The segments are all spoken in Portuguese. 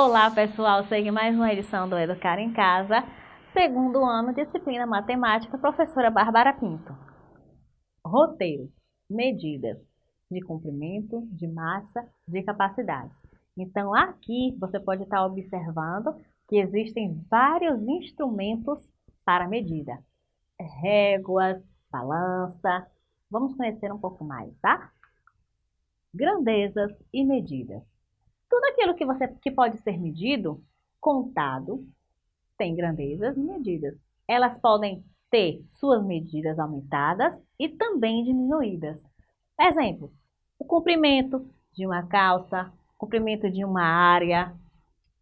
Olá pessoal, segue mais uma edição do Educar em Casa, segundo ano, disciplina Matemática, professora Bárbara Pinto. Roteiro, medidas de comprimento, de massa, de capacidades. Então aqui você pode estar observando que existem vários instrumentos para medida. Réguas, balança, vamos conhecer um pouco mais, tá? Grandezas e medidas. Tudo aquilo que, você, que pode ser medido, contado, tem grandezas e medidas. Elas podem ter suas medidas aumentadas e também diminuídas. Exemplo, o comprimento de uma calça, comprimento de uma área,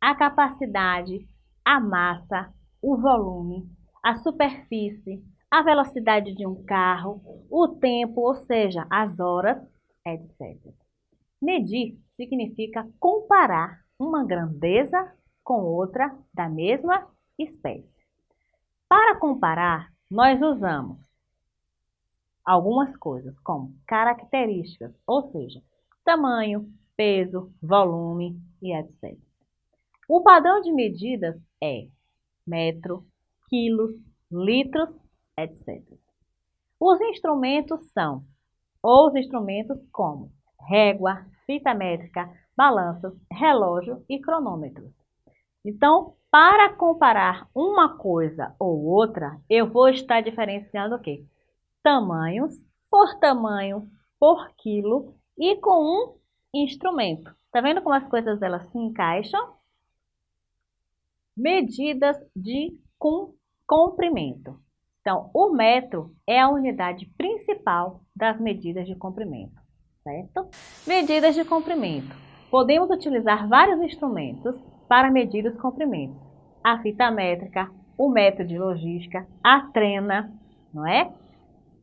a capacidade, a massa, o volume, a superfície, a velocidade de um carro, o tempo, ou seja, as horas, etc. Medir significa comparar uma grandeza com outra da mesma espécie. Para comparar, nós usamos algumas coisas, como características, ou seja, tamanho, peso, volume e etc. O padrão de medidas é metro, quilos, litros, etc. Os instrumentos são os instrumentos como régua, fita métrica, balanças, relógio e cronômetros. Então, para comparar uma coisa ou outra, eu vou estar diferenciando o quê? Tamanhos por tamanho, por quilo e com um instrumento. Tá vendo como as coisas elas se encaixam? Medidas de comprimento. Então, o metro é a unidade principal das medidas de comprimento certo? Medidas de comprimento. Podemos utilizar vários instrumentos para medir os comprimentos. A fita métrica, o método de logística, a trena, não é?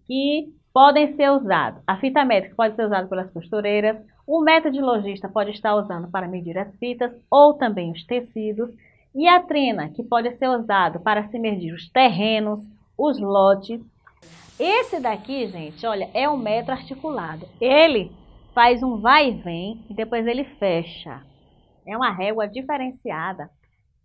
Que podem ser usados. A fita métrica pode ser usada pelas costureiras, o método de logística pode estar usando para medir as fitas ou também os tecidos, e a trena, que pode ser usado para se medir os terrenos, os lotes esse daqui, gente, olha, é um metro articulado. Ele faz um vai e vem e depois ele fecha. É uma régua diferenciada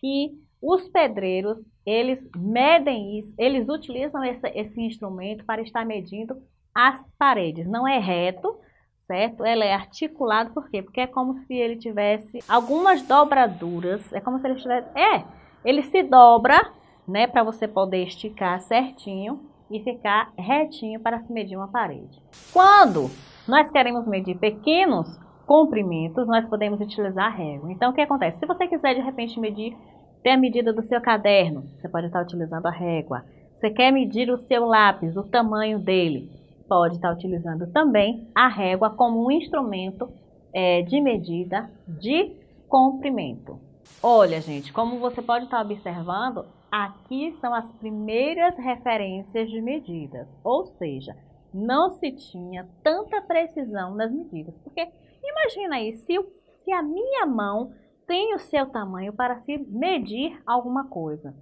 que os pedreiros, eles medem isso, eles utilizam esse, esse instrumento para estar medindo as paredes. Não é reto, certo? Ela é articulado, por quê? Porque é como se ele tivesse algumas dobraduras, é como se ele tivesse... É, ele se dobra, né, para você poder esticar certinho e ficar retinho para se medir uma parede. Quando nós queremos medir pequenos comprimentos, nós podemos utilizar a régua. Então, o que acontece? Se você quiser, de repente, medir ter a medida do seu caderno, você pode estar utilizando a régua. Você quer medir o seu lápis, o tamanho dele, pode estar utilizando também a régua como um instrumento é, de medida de comprimento. Olha, gente, como você pode estar observando, Aqui são as primeiras referências de medidas, ou seja, não se tinha tanta precisão nas medidas. Porque imagina aí, se, se a minha mão tem o seu tamanho para se medir alguma coisa.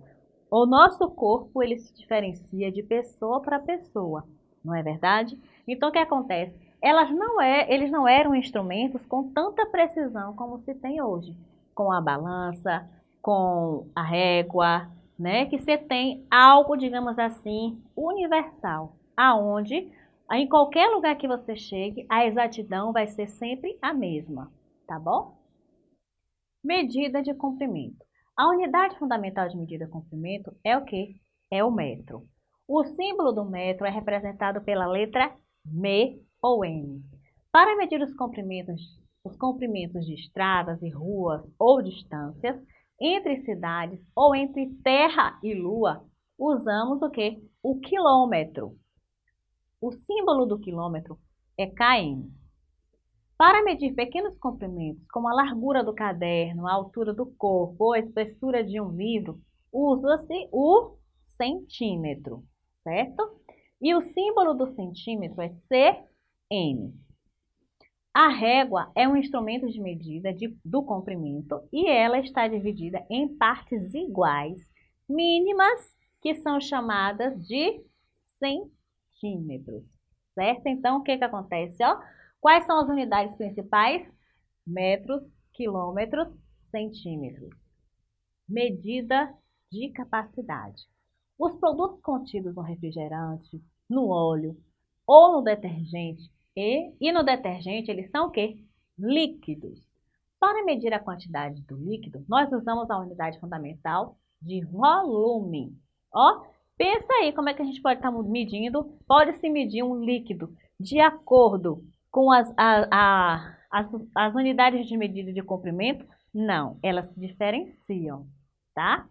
O nosso corpo ele se diferencia de pessoa para pessoa, não é verdade? Então o que acontece? Elas não é, eles não eram instrumentos com tanta precisão como se tem hoje, com a balança, com a régua, né? Que você tem algo, digamos assim, universal, aonde em qualquer lugar que você chegue, a exatidão vai ser sempre a mesma, tá bom? Medida de comprimento. A unidade fundamental de medida de comprimento é o que? É o metro. O símbolo do metro é representado pela letra M ou M. Para medir os comprimentos, os comprimentos de estradas e ruas ou distâncias, entre cidades ou entre terra e lua, usamos o que? O quilômetro. O símbolo do quilômetro é km. Para medir pequenos comprimentos, como a largura do caderno, a altura do corpo ou a espessura de um livro, usa-se o centímetro, certo? E o símbolo do centímetro é cm. A régua é um instrumento de medida de, do comprimento e ela está dividida em partes iguais, mínimas, que são chamadas de centímetros, certo? Então, o que, que acontece? Ó? Quais são as unidades principais? Metros, quilômetros, centímetros. Medida de capacidade. Os produtos contidos no refrigerante, no óleo ou no detergente e, e no detergente, eles são o quê? Líquidos. Para medir a quantidade do líquido, nós usamos a unidade fundamental de volume. Ó, pensa aí como é que a gente pode estar tá medindo, pode-se medir um líquido de acordo com as, a, a, as, as unidades de medida de comprimento? Não, elas se diferenciam, tá?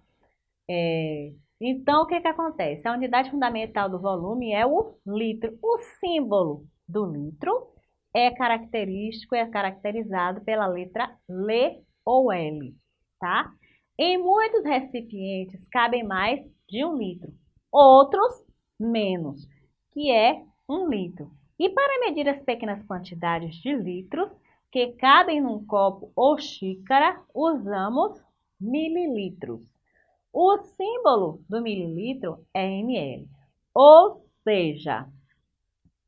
É, então, o que, que acontece? A unidade fundamental do volume é o litro. O símbolo do litro é característico, é caracterizado pela letra L ou L, tá? Em muitos recipientes cabem mais de um litro, outros menos, que é um litro. E para medir as pequenas quantidades de litros que cabem num copo ou xícara, usamos mililitros. O símbolo do mililitro é ml, ou seja,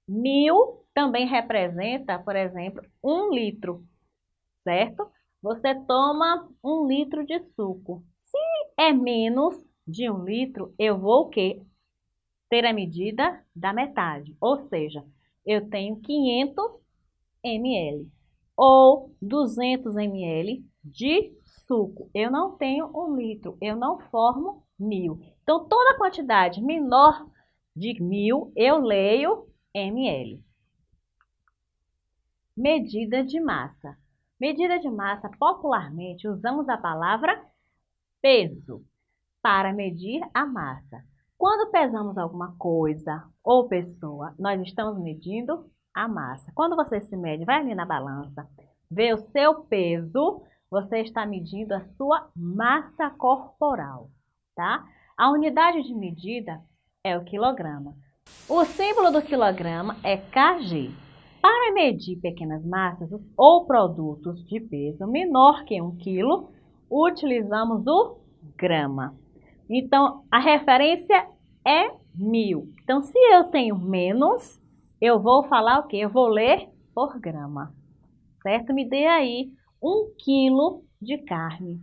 mil também representa, por exemplo, um litro, certo? Você toma um litro de suco. Se é menos de um litro, eu vou o quê? Ter a medida da metade, ou seja, eu tenho 500 ml ou 200 ml de suco. Eu não tenho um litro, eu não formo mil. Então, toda quantidade menor de mil, eu leio ml. Medida de massa. Medida de massa, popularmente, usamos a palavra peso para medir a massa. Quando pesamos alguma coisa ou pessoa, nós estamos medindo a massa. Quando você se mede, vai ali na balança, vê o seu peso, você está medindo a sua massa corporal, tá? A unidade de medida é o quilograma. O símbolo do quilograma é kg. Para medir pequenas massas ou produtos de peso menor que 1 kg, utilizamos o grama. Então, a referência é mil. Então, se eu tenho menos, eu vou falar o quê? Eu vou ler por grama, certo? Me dê aí um quilo de carne.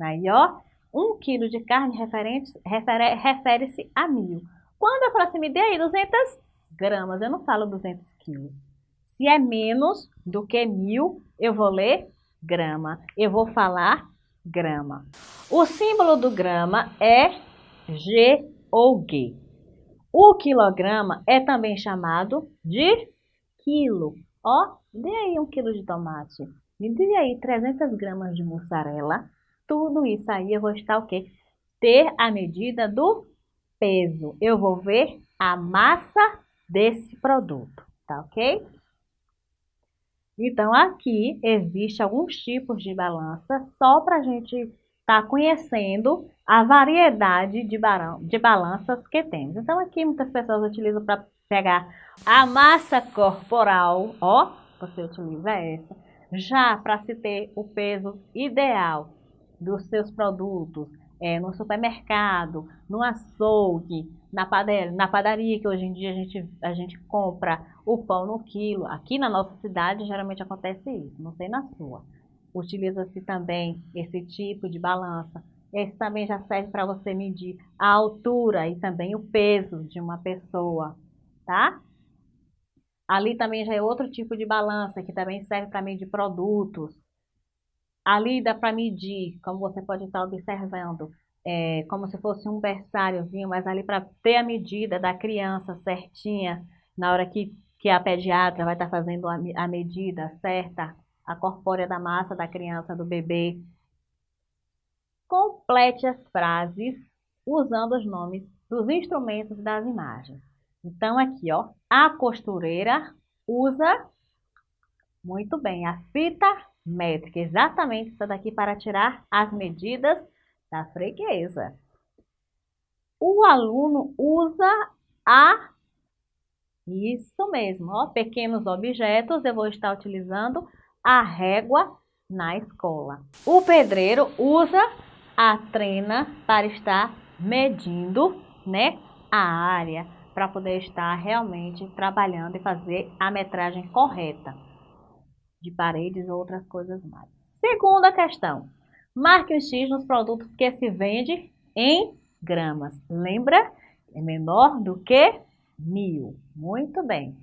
Aí, ó, um quilo de carne refere-se a mil. Quando eu falo assim, me dê aí 200 gramas, eu não falo 200 quilos. Se é menos do que mil, eu vou ler grama. Eu vou falar grama. O símbolo do grama é G ou G. O quilograma é também chamado de quilo. Ó, dê aí um quilo de tomate. Me dê aí 300 gramas de mussarela. Tudo isso aí eu vou estar o quê? Ter a medida do peso. Eu vou ver a massa desse produto, tá ok? Então, aqui existe alguns tipos de balança só para a gente estar tá conhecendo a variedade de, de balanças que temos. Então, aqui muitas pessoas utilizam para pegar a massa corporal, ó, você utiliza essa. Já para se ter o peso ideal dos seus produtos, é, no supermercado, no açougue, na padaria, na padaria, que hoje em dia a gente, a gente compra o pão no quilo. Aqui na nossa cidade geralmente acontece isso, não sei na sua. Utiliza-se também esse tipo de balança. Esse também já serve para você medir a altura e também o peso de uma pessoa, tá? Ali também já é outro tipo de balança, que também serve para medir produtos. Ali dá para medir, como você pode estar observando, é, como se fosse um berçáriozinho, mas ali para ter a medida da criança certinha, na hora que, que a pediatra vai estar fazendo a, a medida certa, a corpórea da massa da criança, do bebê. Complete as frases usando os nomes dos instrumentos das imagens. Então, aqui, ó, a costureira usa muito bem a fita métrica, exatamente essa daqui para tirar as medidas da freguesa. O aluno usa a isso mesmo, ó, pequenos objetos, eu vou estar utilizando a régua na escola. O pedreiro usa a trena para estar medindo, né, a área para poder estar realmente trabalhando e fazer a metragem correta de paredes ou outras coisas mais. Segunda questão. Marque um X nos produtos que se vende em gramas. Lembra? É menor do que mil. Muito bem.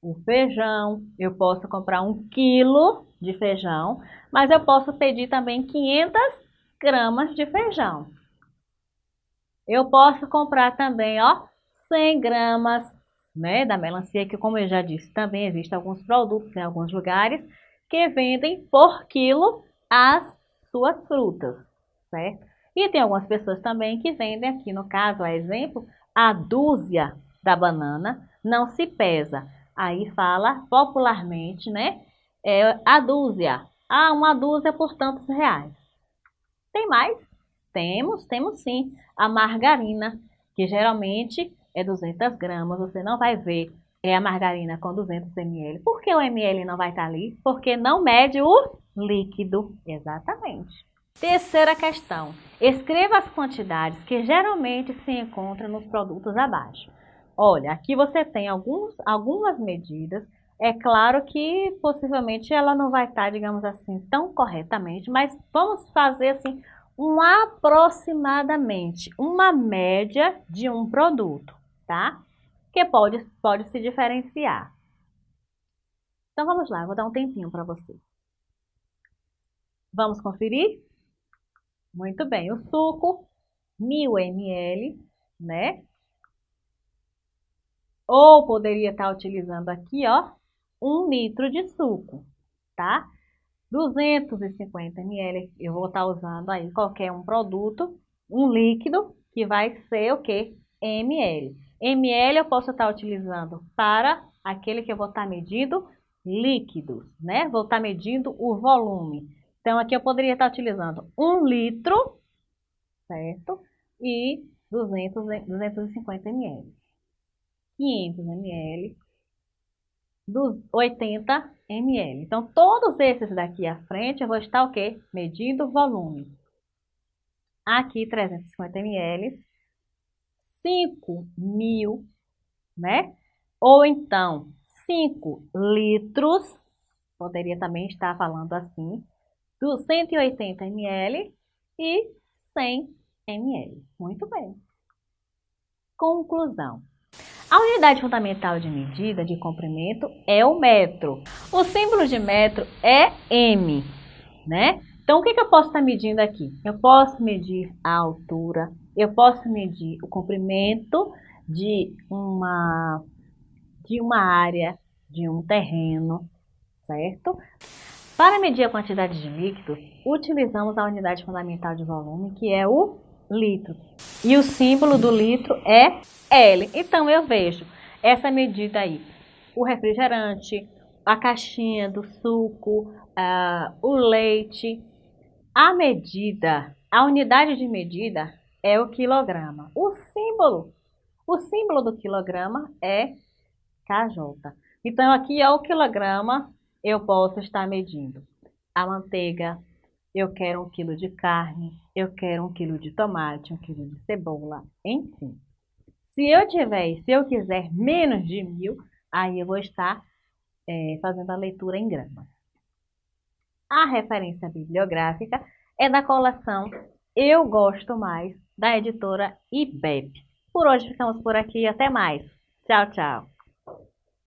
O feijão, eu posso comprar um quilo de feijão, mas eu posso pedir também 500 gramas de feijão. Eu posso comprar também, ó, 100 gramas, né, da melancia, que como eu já disse, também existem alguns produtos em alguns lugares que vendem por quilo as suas frutas, certo? E tem algumas pessoas também que vendem aqui, no caso, a exemplo, a dúzia da banana não se pesa. Aí fala popularmente, né? É a dúzia. Ah, uma dúzia por tantos reais. Tem mais? Temos, temos sim. A margarina, que geralmente é 200 gramas. Você não vai ver é a margarina com 200 ml. Por que o ml não vai estar ali? Porque não mede o líquido. Exatamente. Terceira questão. Escreva as quantidades que geralmente se encontram nos produtos abaixo. Olha, aqui você tem alguns, algumas medidas. É claro que possivelmente ela não vai estar, digamos assim, tão corretamente, mas vamos fazer assim um aproximadamente, uma média de um produto, tá? Que pode, pode se diferenciar. Então vamos lá, vou dar um tempinho para você. Vamos conferir? Muito bem, o suco, 1000 ml, né? Ou poderia estar utilizando aqui, ó, 1 litro de suco, tá? 250 ml, eu vou estar usando aí qualquer um produto, um líquido, que vai ser o que? ml. Ml eu posso estar utilizando para aquele que eu vou estar medindo líquidos, né? Vou estar medindo o volume. Então, aqui eu poderia estar utilizando 1 litro, certo? E 200, 250 ml. 500 ml, dos 80 ml. Então, todos esses daqui à frente, eu vou estar o quê? Medindo o volume. Aqui, 350 ml, 5 mil, né? Ou então, 5 litros, poderia também estar falando assim, do 180 ml e 100 ml. Muito bem. Conclusão. A unidade fundamental de medida de comprimento é o metro. O símbolo de metro é M, né? Então, o que, que eu posso estar medindo aqui? Eu posso medir a altura, eu posso medir o comprimento de uma, de uma área, de um terreno, certo? Para medir a quantidade de líquidos, utilizamos a unidade fundamental de volume, que é o litro. E o símbolo do litro é L. Então, eu vejo essa medida aí. O refrigerante, a caixinha do suco, uh, o leite. A medida, a unidade de medida é o quilograma. O símbolo, o símbolo do quilograma é KJ. Então, aqui é o quilograma, eu posso estar medindo a manteiga, eu quero um quilo de carne, eu quero um quilo de tomate, um quilo de cebola, enfim. Se eu tiver, se eu quiser menos de mil, aí eu vou estar é, fazendo a leitura em gramas. A referência bibliográfica é da coleção Eu Gosto Mais, da editora IBEP. Por hoje ficamos por aqui, até mais. Tchau, tchau.